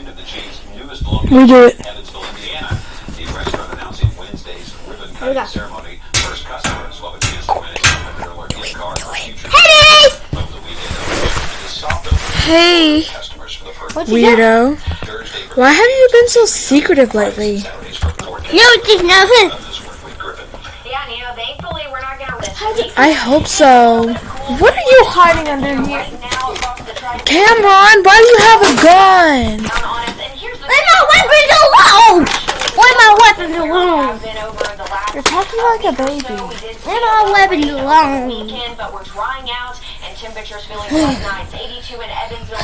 We do it. in Evansville, Indiana. The restaurant announcing Wednesday's ribbon cutting go. ceremony. First customers will begin submitting $100 gift cards for future Hey, over the weekend. The soft open Hey, customers for the first What you got? weirdo. Why have you been so secretive lately? Saturdays for four days. No, just nothing. This work with Griffin. Yeah, you thankfully we're not gonna I hope so. What are you hiding under here? Cameron, why do you have a gun? down on us. And the Leave my weapons alone! Leave my weapons alone! have been over the last You're talking like a baby. so we did Leave my weapons alone! weekend, but we're drying out and temperatures feeling quite nice. 82 in Evansville.